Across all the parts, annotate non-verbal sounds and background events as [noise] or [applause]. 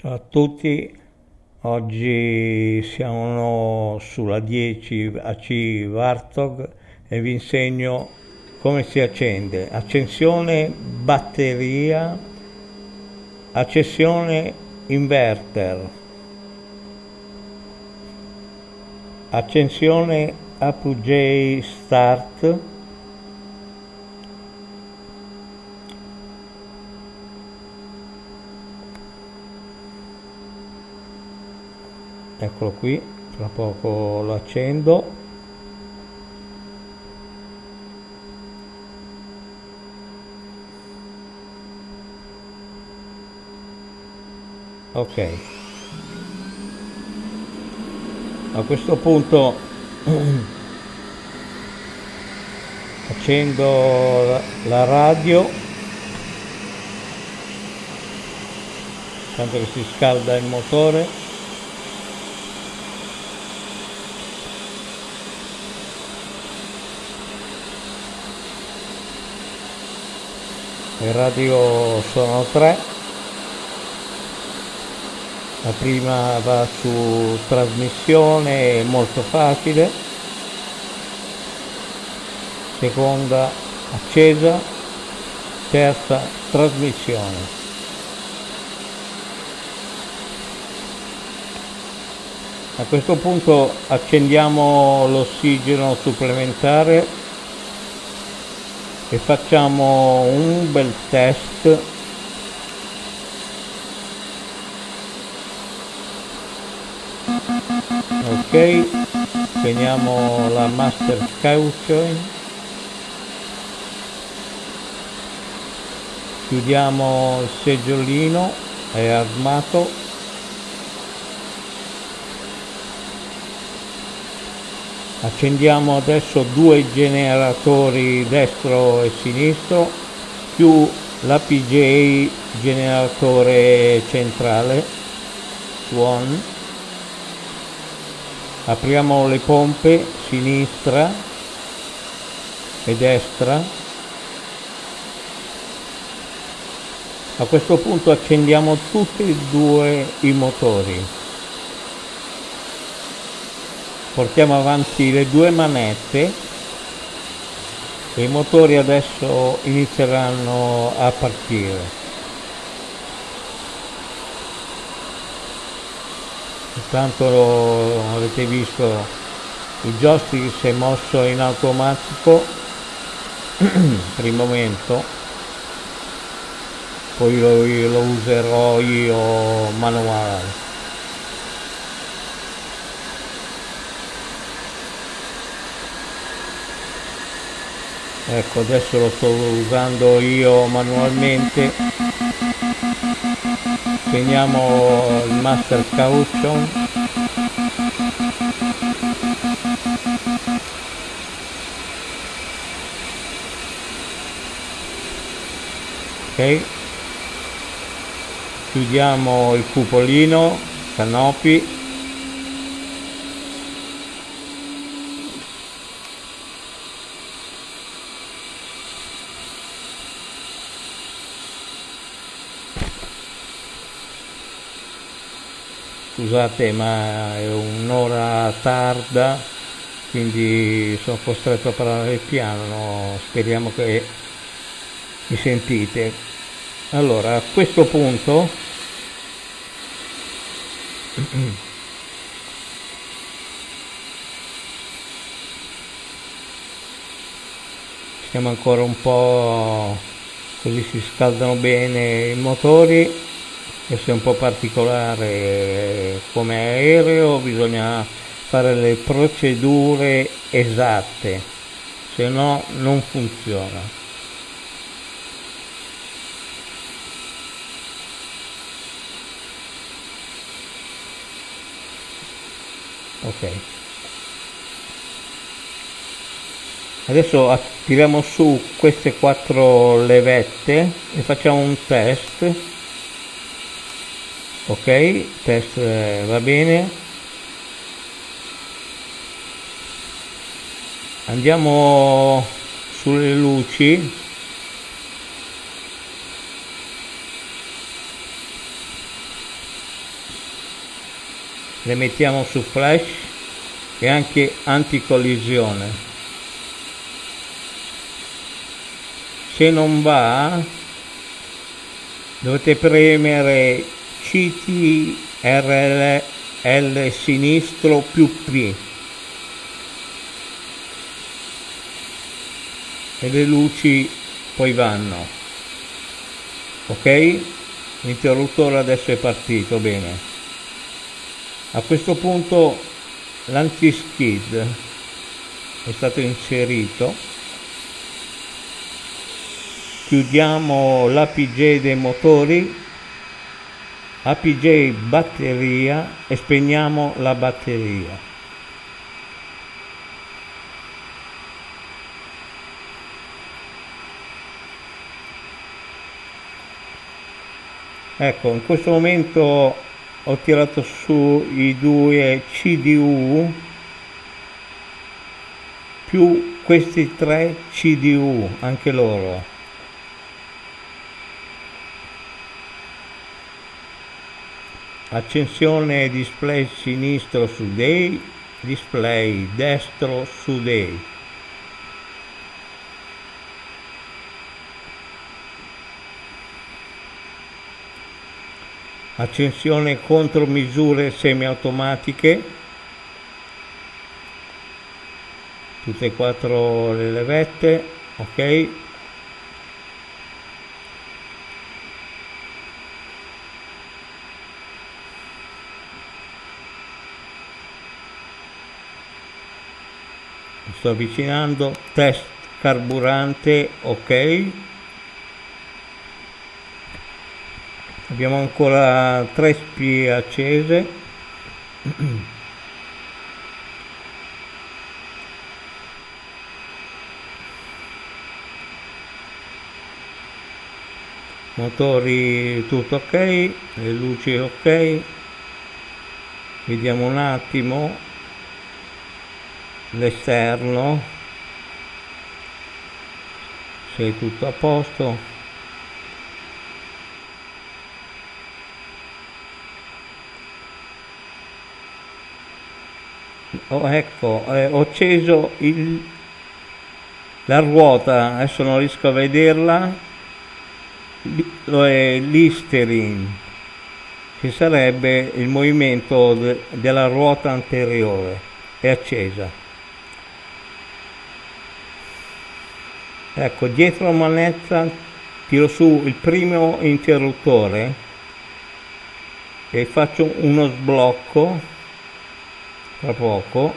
Ciao a tutti, oggi siamo sulla 10 AC Vartog e vi insegno come si accende. Accensione batteria, accensione inverter, accensione Apogee Start, eccolo qui tra poco lo accendo. Ok. A questo punto [clears throat] accendo la radio. Tanto che si scalda il motore il radio sono tre. La prima va su trasmissione molto facile. Seconda accesa terza trasmissione. A questo punto accendiamo l'ossigeno supplementare e facciamo un bel test. Ok teniamo la master caution chiudiamo il seggiolino è armato accendiamo adesso due generatori destro e sinistro più l'APJ generatore centrale one apriamo le pompe sinistra e destra. A questo punto accendiamo tutti e due i motori portiamo avanti le due manette. E i motori adesso inizieranno a partire. Intanto avete visto il joystick si è mosso in automatico. [clears throat] Per il momento. Poi lo, lo userò io manuale ecco adesso lo sto usando io manualmente. Teniamo il master caution. Ok. Chiudiamo il cupolino canopi scusate ma è un'ora tarda quindi sono costretto a parlare piano speriamo che mi sentite. Allora a questo punto [clears throat] siamo ancora un po' così si scaldano bene i motori questo è un po' particolare come aereo bisogna fare le procedure esatte se no non funziona. Ok. Adesso tiriamo su queste quattro levette e facciamo un test ok test eh, va bene. Andiamo sulle luci. Le mettiamo su flash e anche anticollisione. Se non va dovete premere CTRL sinistro più P. E le luci poi vanno. Ok? L'interruttore adesso è partito bene. A questo punto l'anti-skid è stato inserito. Chiudiamo l'APJ dei motori APJ batteria e spegniamo la batteria. Ecco in questo momento ho tirato su i due CDU più questi tre CDU anche loro accensione display sinistro su day display destro su day accensione contromisure semiautomatiche. Tutte e quattro le levette ok sto avvicinando test carburante ok. Abbiamo ancora tre spie accese. Motori tutto ok le luci ok. Vediamo un attimo l'esterno. Se è tutto a posto. Oh, ecco eh, ho acceso il, la ruota adesso non riesco a vederla. È l'Isterin che sarebbe il movimento de, della ruota anteriore è accesa ecco dietro la manetta tiro su il primo interruttore e faccio uno sblocco tra poco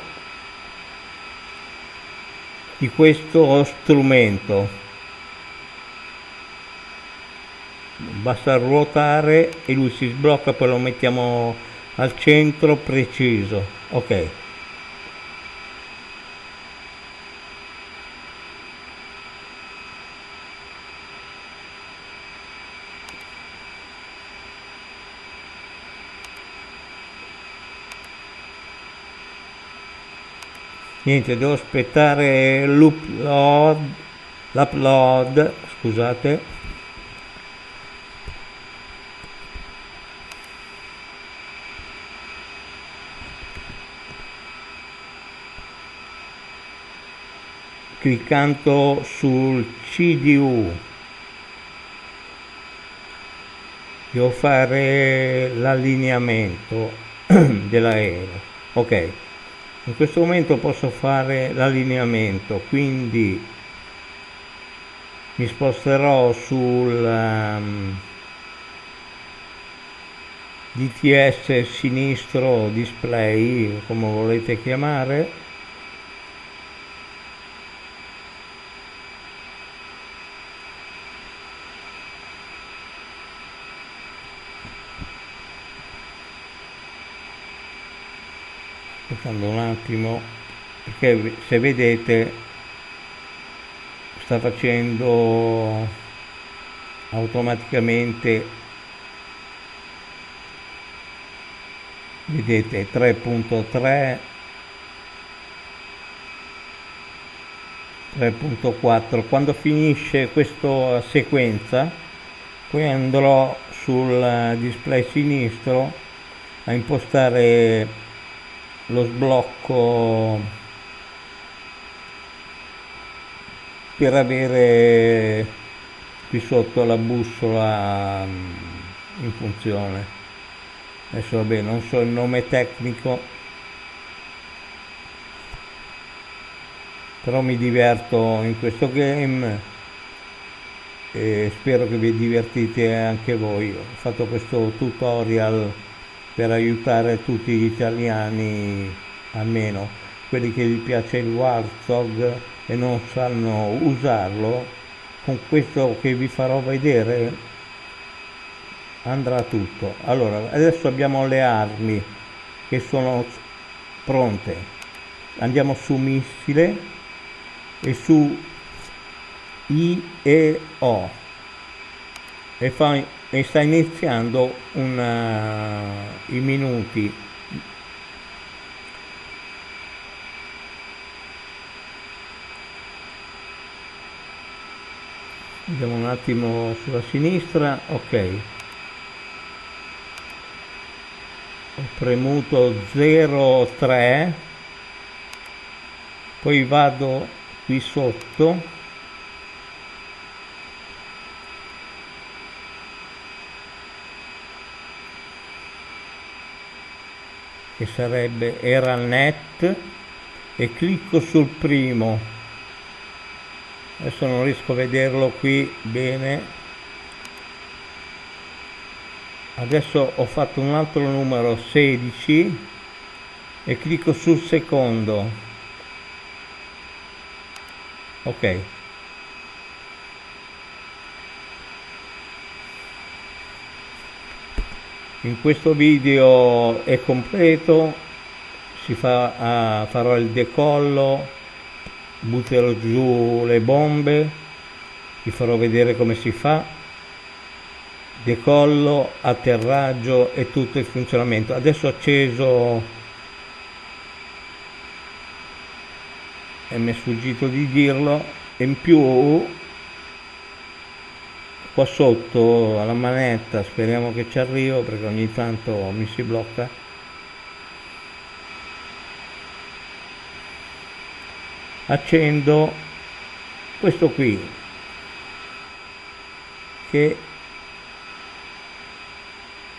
di questo strumento. Basta ruotare e lui si sblocca poi lo mettiamo al centro preciso. Ok niente devo aspettare l'upload l'upload scusate. Cliccando sul CDU devo fare l'allineamento [clears throat] dell'aereo ok in questo momento posso fare l'allineamento quindi mi sposterò sul um, DTS sinistro display come volete chiamare aspettando un attimo perché se vedete sta facendo automaticamente vedete 3.3 3.4 quando finisce questa sequenza poi andrò sul display sinistro a impostare lo sblocco per avere qui sotto la bussola mm, in funzione. Adesso vabbè non so il nome tecnico però mi diverto in questo game e spero che vi divertite anche voi. Ho fatto questo tutorial per aiutare tutti gli italiani almeno quelli che gli piace il Warthog e non sanno usarlo con questo che vi farò vedere andrà tutto. Allora adesso abbiamo le armi che sono pronte. Andiamo su missile e su I e O. E, fa, e sta iniziando una, i minuti. Andiamo un attimo sulla sinistra ok. Ho premuto 03 poi vado qui sotto che sarebbe era net e clicco sul primo. Adesso non riesco a vederlo qui bene. Adesso ho fatto un altro numero 16 e clicco sul secondo. Ok in questo video è completo si fa, uh, farò il decollo butterò giù le bombe vi farò vedere come si fa. Decollo atterraggio e tutto il funzionamento. Adesso ho acceso e mi è sfuggito di dirlo in più qua sotto alla manetta speriamo che ci arrivo perché ogni tanto mi si blocca. Accendo questo qui che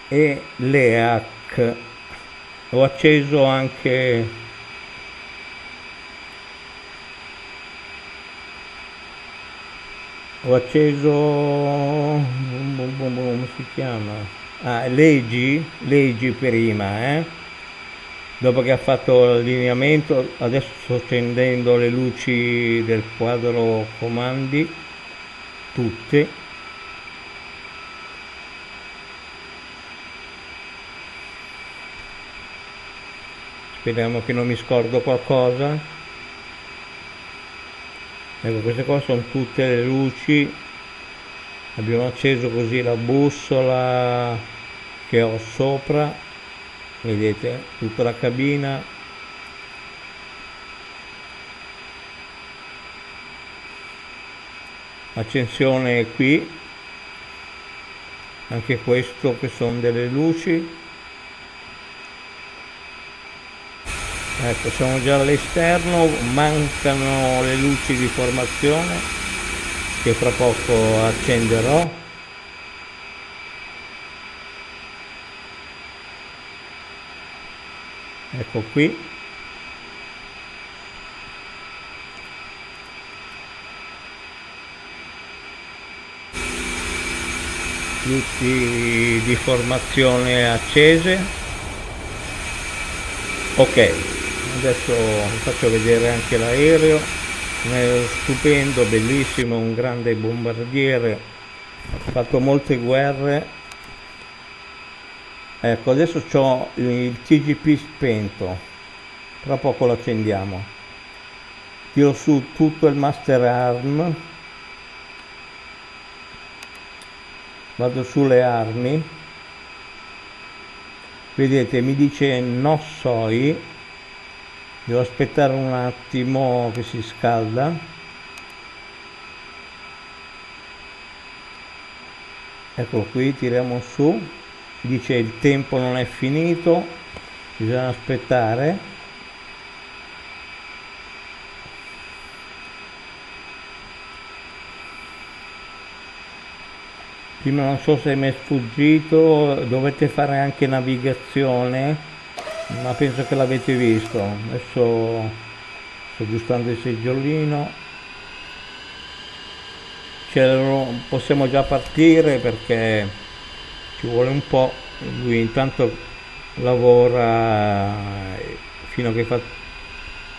è l'EAC ho acceso anche ho acceso come si chiama? Ah, leggi leggi prima eh? dopo che ha fatto l'allineamento adesso sto accendendo le luci del quadro comandi tutte. Speriamo che non mi scordo qualcosa ecco queste qua sono tutte le luci. Abbiamo acceso così la bussola che ho sopra. Vedete tutta la cabina. Accensione qui. Anche questo che sono delle luci ecco siamo già all'esterno mancano le luci di formazione che fra poco accenderò. Ecco qui. Luci di formazione accese. Ok adesso vi faccio vedere anche l'aereo. Stupendo bellissimo un grande bombardiere ha fatto molte guerre. Ecco adesso ho il TGP spento. Tra poco lo accendiamo. Tiro su tutto il master arm. Vado sulle armi. Vedete mi dice no soi devo aspettare un attimo che si scalda. Eccolo qui tiriamo su. Dice il tempo non è finito bisogna aspettare. Prima non so se mi è sfuggito dovete fare anche navigazione ma penso che l'avete visto. Adesso sto aggiustando il seggiolino. Possiamo già partire perché ci vuole un po' lui intanto lavora fino a che fa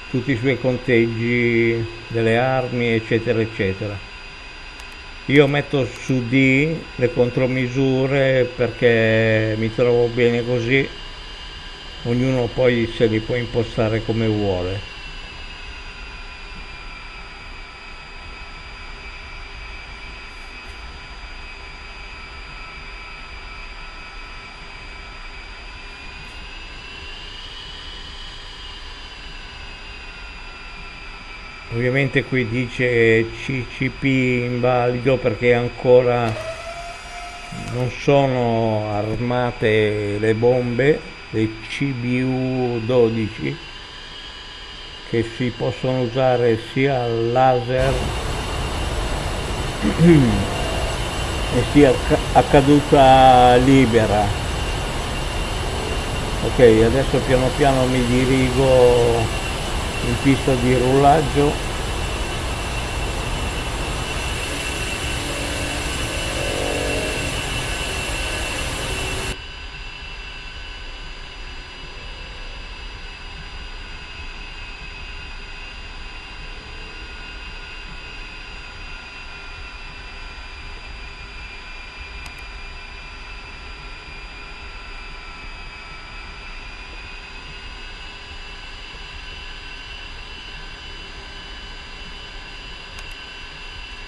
tutti i suoi conteggi delle armi eccetera eccetera. Io metto su D le contromisure perché mi trovo bene così ognuno poi se li può impostare come vuole. Ovviamente qui dice CCP invalido perché ancora non sono armate le bombe le CBU 12 che si possono usare sia al laser [clears throat] e sia a caduta libera. Ok adesso piano piano mi dirigo in pista di rullaggio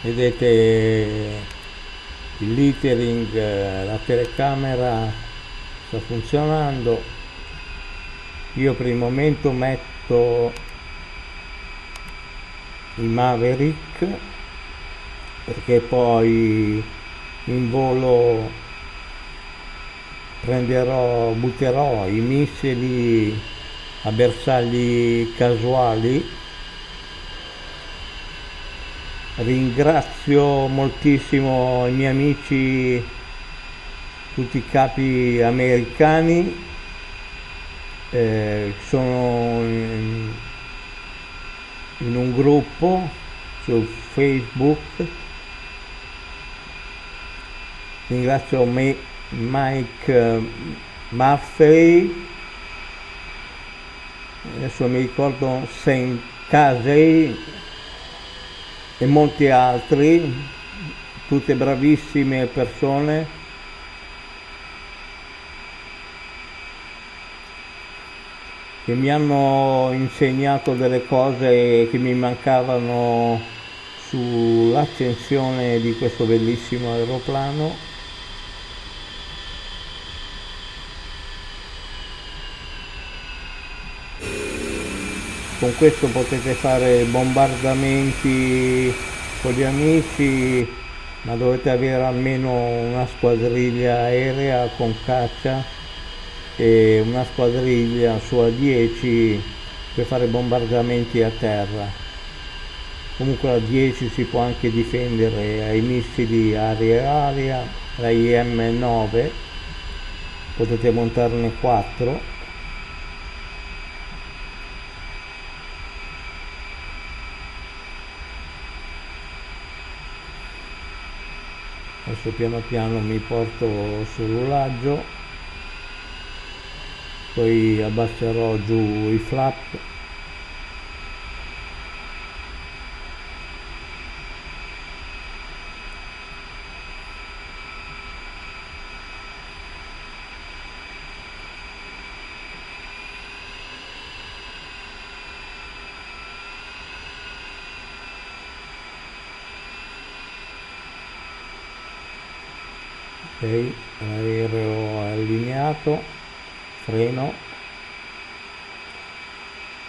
vedete il littering la telecamera sta funzionando. Io per il momento metto il Maverick perché poi in volo prenderò butterò i missili a bersagli casuali ringrazio moltissimo i miei amici tutti i capi americani. Eh, sono in, in un gruppo su facebook. Ringrazio me, Mike Maffei adesso mi ricordo Saint Casey e molti altri, tutte bravissime persone. che mi hanno insegnato delle cose che mi mancavano sull'accensione di questo bellissimo aeroplano con questo potete fare bombardamenti con gli amici ma dovete avere almeno una squadriglia aerea con caccia e una squadriglia su A10 per fare bombardamenti a terra. Comunque la 10 si può anche difendere ai missili aria-aria la IM-9 potete montarne 4 adesso piano piano mi porto sul rullaggio poi abbasserò giù i flap ok allineato freno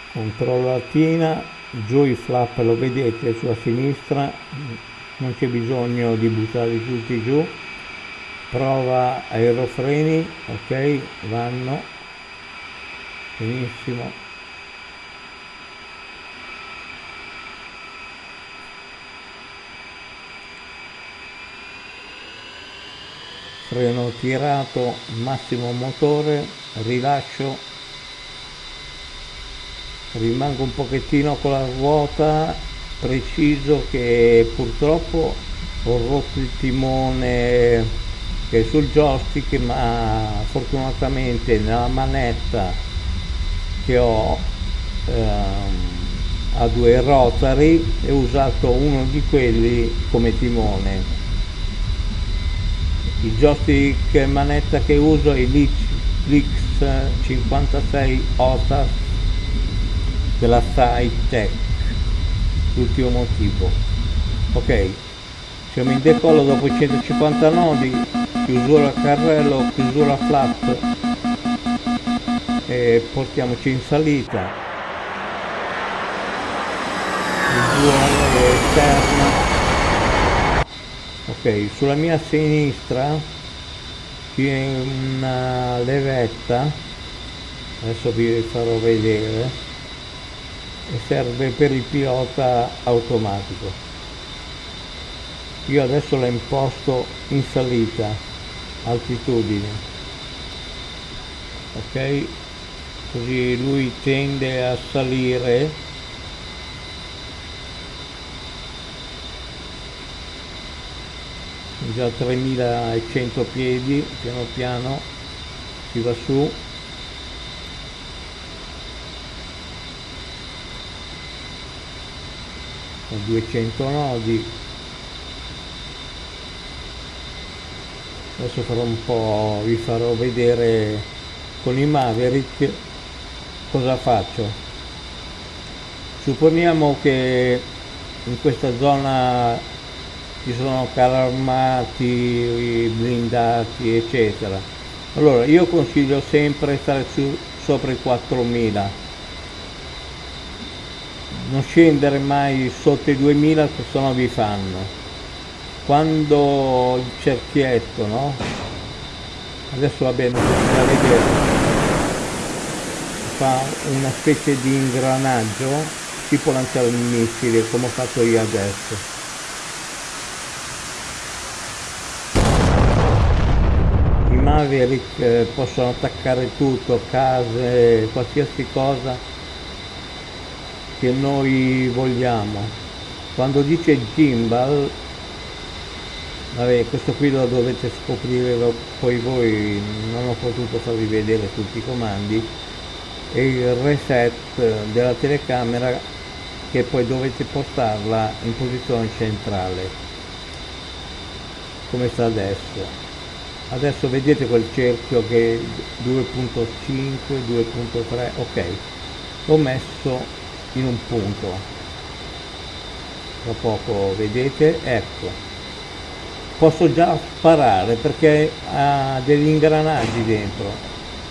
controllo latina giù i flap lo vedete sulla sinistra non c'è bisogno di buttarli tutti giù prova aerofreni ok vanno benissimo freno tirato massimo motore rilascio. Rimango un pochettino con la ruota preciso che purtroppo ho rotto il timone che è sul joystick ma fortunatamente nella manetta che ho ehm, a due rotary e ho usato uno di quelli come timone il joystick manetta che uso è l'X 56 OTAS della SciTech l'ultimo motivo. Ok siamo in decollo dopo 150 nodi chiusura carrello chiusura flat e portiamoci in salita. Visuale esterna sulla mia sinistra c'è una levetta. Adesso vi farò vedere. E serve per il pilota automatico. Io adesso la imposto in salita altitudine. Ok? Così lui tende a salire già 3100 piedi piano piano si va su. Con 200 nodi. Adesso farò un po' vi farò vedere con i Maverick cosa faccio. Supponiamo che in questa zona ci sono carri armati, blindati, eccetera. Allora io consiglio sempre stare su, sopra i 4000, non scendere mai sotto i 2000 che sennò vi fanno. Quando il cerchietto, no? Adesso va bene, da vedere, fa una specie di ingranaggio, può lanciare un missile come ho fatto io adesso Maverick eh, possono attaccare tutto, case, qualsiasi cosa che noi vogliamo. Quando dice gimbal, vabbè questo qui lo dovete scoprire poi voi, non ho potuto farvi vedere tutti i comandi, e il reset della telecamera che poi dovete portarla in posizione centrale come sta adesso adesso vedete quel cerchio che 2.5 2.3 ok. L'ho messo in un punto. Tra poco vedete ecco. Posso già sparare perché ha degli ingranaggi dentro.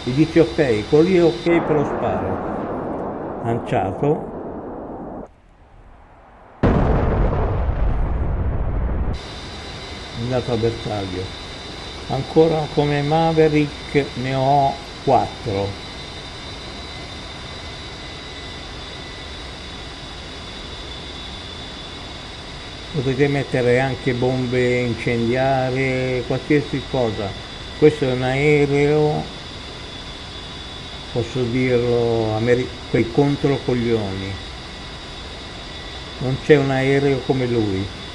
E dice ok quello lì è ok lo sparo. Lanciato. Andato a bersaglio ancora come Maverick ne ho 4 potete mettere anche bombe incendiarie qualsiasi cosa. Questo è un aereo posso dirlo quei controcoglioni. Non c'è un aereo come lui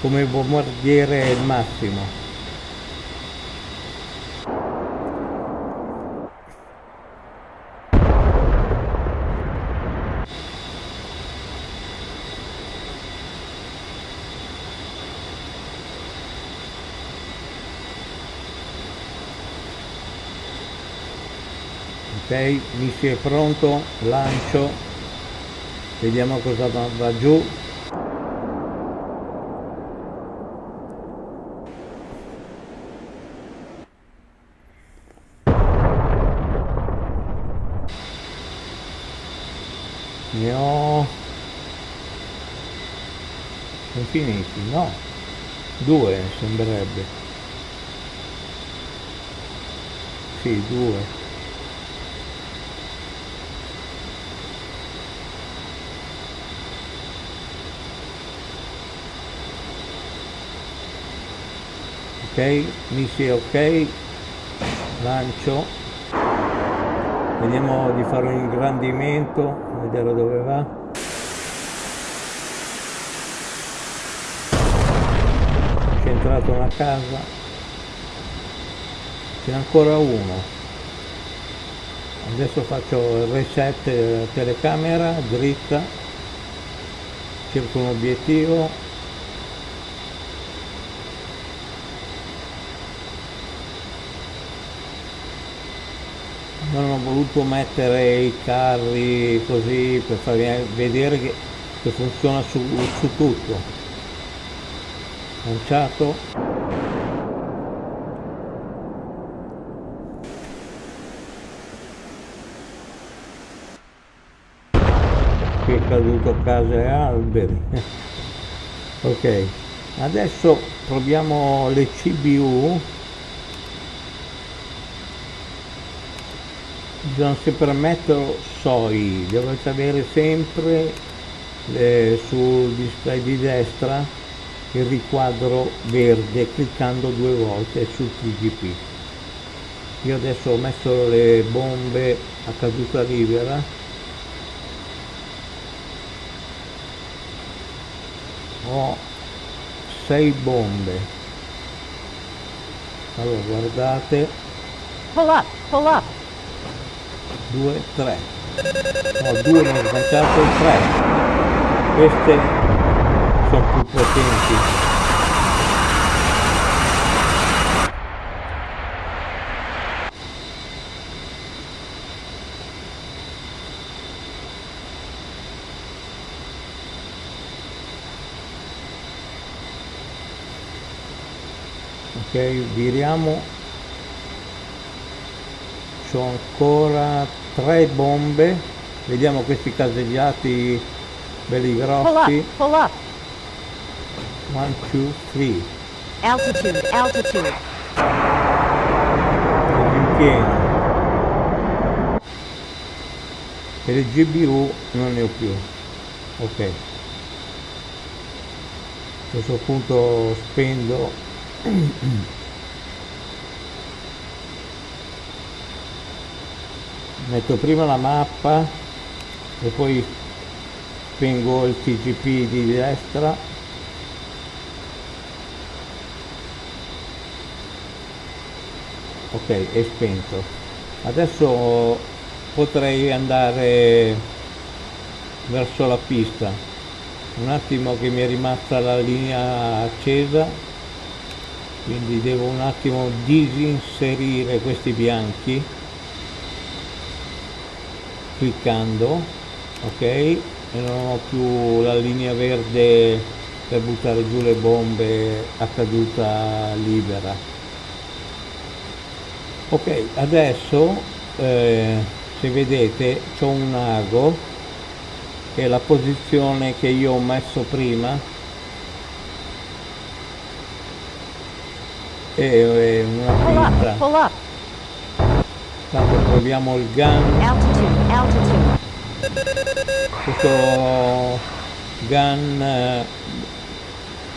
come bombardiere è il massimo. Ok missile pronto lancio vediamo cosa va giù ne ho sono no Due sembrerebbe. Sì, due. ok missile ok lancio vediamo di fare un ingrandimento vedere dove va centrato una casa. Ce n'è ancora uno. Adesso faccio il reset telecamera dritta. Cerco un obiettivo. Non ho voluto mettere i carri così per farvi vedere che, che funziona su, su tutto lanciato qui è caduto case e alberi. [laughs] Ok adesso proviamo le CBU bisogna sempre metterlo SOI, dovete avere sempre eh, sul display di destra il riquadro verde cliccando due volte sul TGP. Io adesso ho messo le bombe a caduta libera. Ho 6 bombe. Allora guardate. Pull up pull up. 2, 3 no 2 non ho sbagliato 3 queste sono più potenti. Ok viriamo. C'ho ancora tre bombe. Vediamo questi caseggiati belli grossi pull up, pull up. One two three. Altitude altitude. In pieno. E le GBU non ne ho più. Ok. A questo punto spendo [clears throat] metto prima la mappa e poi spengo il TGP di destra ok è spento. Adesso potrei andare verso la pista. Un attimo che mi è rimasta la linea accesa quindi devo un attimo disinserire questi bianchi cliccando ok? E non ho più la linea verde per buttare giù le bombe a caduta libera ok adesso eh, se vedete c'è un ago che è la posizione che io ho messo prima e una pista Tanto proviamo il gun. Altitude, altitude. Questo gun eh,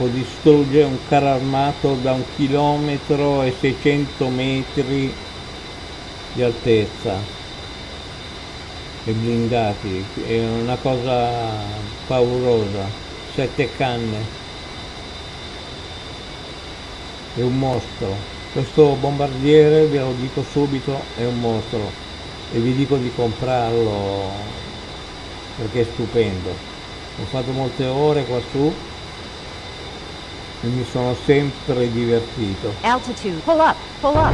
può distruggere un carro armato da un chilometro e 600 metri di altezza. E blindati è una cosa paurosa. Sette canne. È un mostro. Questo bombardiere ve lo dico subito è un mostro. E vi dico di comprarlo perché è stupendo. Ho fatto molte ore qua su e mi sono sempre divertito. Altitude. Pull up pull up.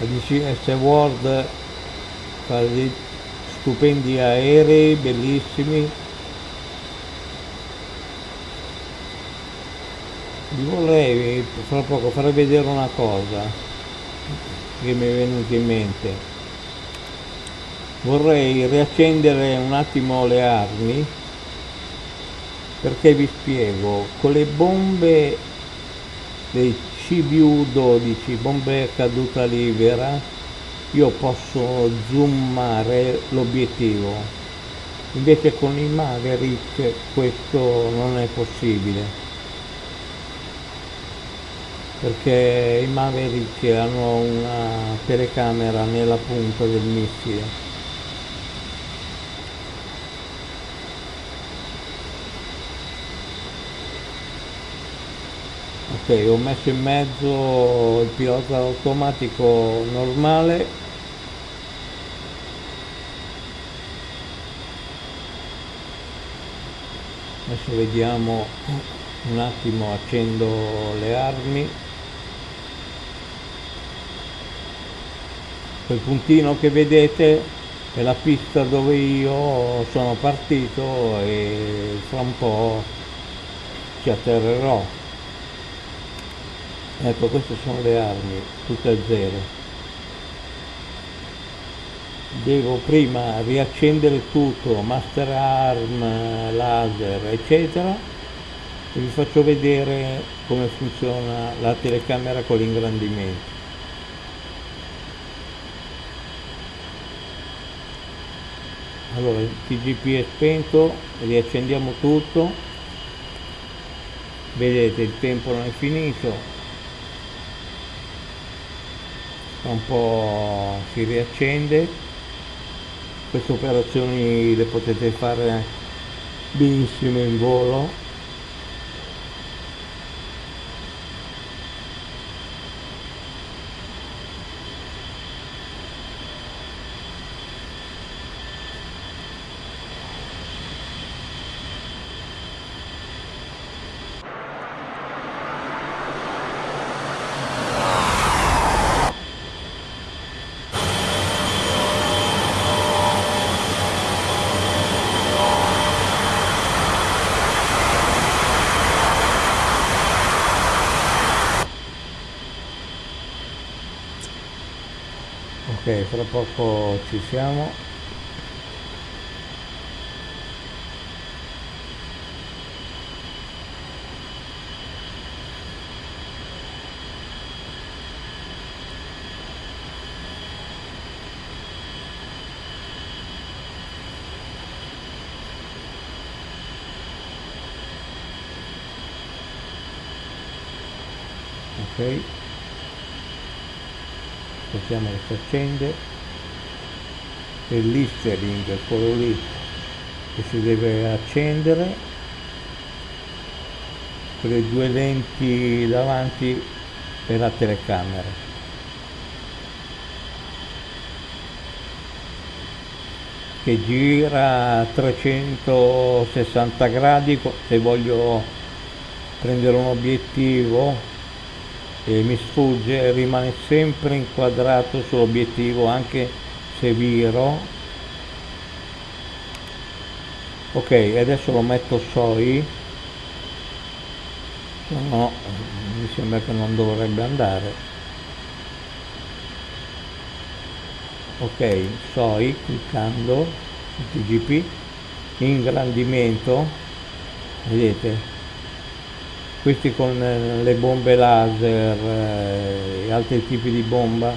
La DCS World fa stupendi aerei bellissimi. Vi vorrei fra poco fare vedere una cosa che mi è venuta in mente. Vorrei riaccendere un attimo le armi perché vi spiego. Con le bombe dei CBU-12 bombe caduta libera io posso zoomare l'obiettivo. Invece con i Maverick questo non è possibile perché i Maverick hanno una telecamera nella punta del missile. Ok ho messo in mezzo il pilota automatico normale. Adesso vediamo un attimo accendo le armi quel puntino che vedete è la pista dove io sono partito e fra un po' ci atterrerò. Ecco queste sono le armi tutte a zero. Devo prima riaccendere tutto master arm laser eccetera e vi faccio vedere come funziona la telecamera con l'ingrandimento allora il TGP è spento riaccendiamo tutto. Vedete il tempo non è finito. Un po' si riaccende. Queste operazioni le potete fare benissimo in volo fra poco ci siamo. Ok aspettiamo che si accende il listening è quello lì che si deve accendere. Con le due lenti davanti per la telecamera. Che gira a 360 gradi se voglio prendere un obiettivo e mi sfugge rimane sempre inquadrato sull'obiettivo anche se viro. Ok adesso lo metto soi no mi sembra che non dovrebbe andare. Ok soi cliccando TGP ingrandimento. Vedete questi con eh, le bombe laser eh, e altri tipi di bomba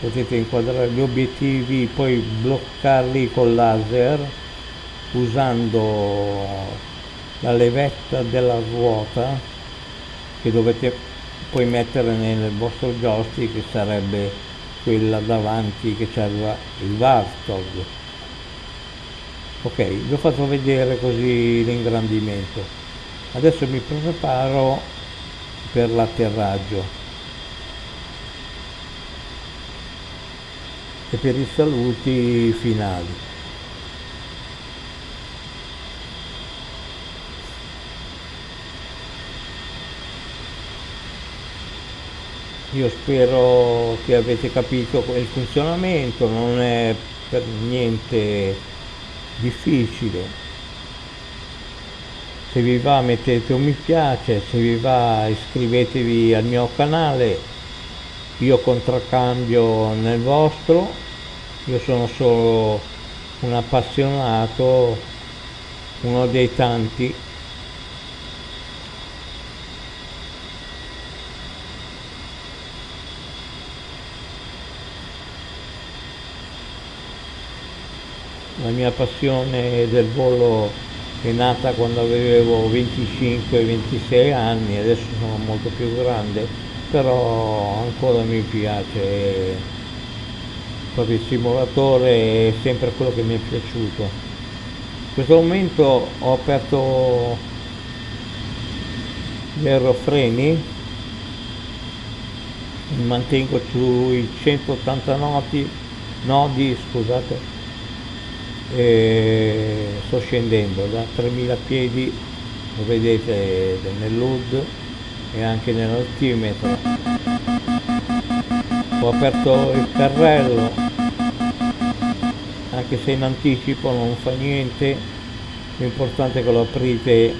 potete inquadrare gli obiettivi poi bloccarli col laser usando la levetta della ruota che dovete poi mettere nel vostro joystick che sarebbe quella davanti che c'è il Varstog ok vi ho fatto vedere così l'ingrandimento adesso mi preparo per l'atterraggio. E per i saluti finali. Io spero che avete capito il funzionamento non è per niente difficile se vi va mettete un mi piace se vi va iscrivetevi al mio canale. Io contraccambio nel vostro. Io sono solo un appassionato uno dei tanti. La mia passione del volo è nata quando avevo 25-26 anni, adesso sono molto più grande, però ancora mi piace proprio il simulatore è sempre quello che mi è piaciuto. In questo momento ho aperto gli aerofreni, mantengo sui 180 nodi, nodi scusate, e sto scendendo da 3000 piedi lo vedete nell'UD e anche nell'altimetro. Ho aperto il carrello anche se in anticipo non fa niente l'importante è che lo aprite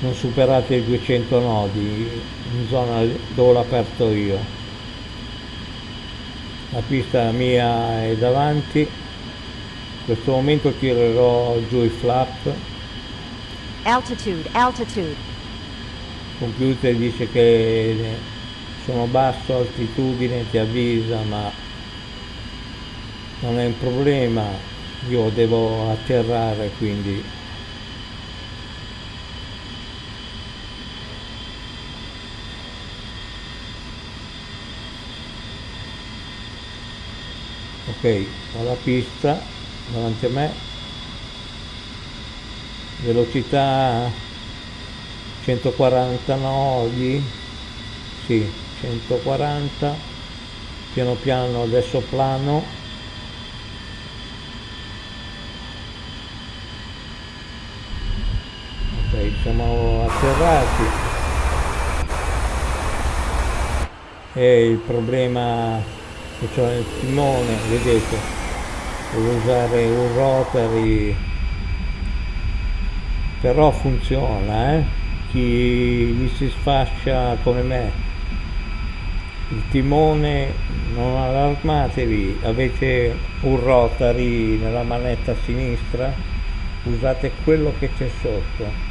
non superate i 200 nodi in zona dove l'ho aperto io la pista mia è davanti. In questo momento tirerò giù i flap. Altitude, altitude. il computer dice che sono basso altitudine ti avvisa ma non è un problema. Io devo atterrare quindi ok ho la pista davanti a me. Velocità 140 nodi sì 140 piano piano adesso plano. Ok siamo atterrati. E il problema che c'è nel timone vedete devo usare un rotary però funziona eh? chi gli si sfascia come me il timone non allarmatevi avete un rotary nella manetta sinistra usate quello che c'è sotto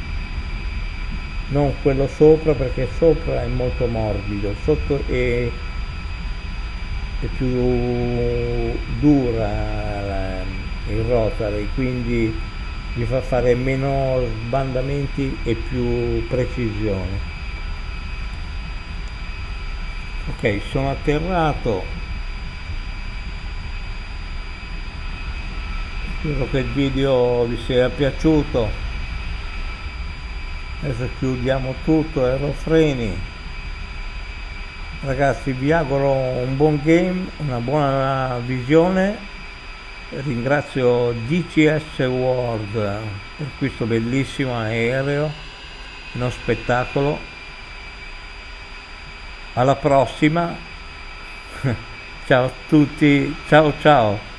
non quello sopra perché sopra è molto morbido sotto è, è più dura il rotary quindi vi fa fare meno sbandamenti e più precisione. Ok sono atterrato. Spero che il video vi sia piaciuto. Adesso chiudiamo tutto aerofreni ragazzi vi auguro un buon game una buona visione. Ringrazio DCS World per questo bellissimo aereo uno spettacolo. Alla prossima. [laughs] Ciao a tutti. Ciao ciao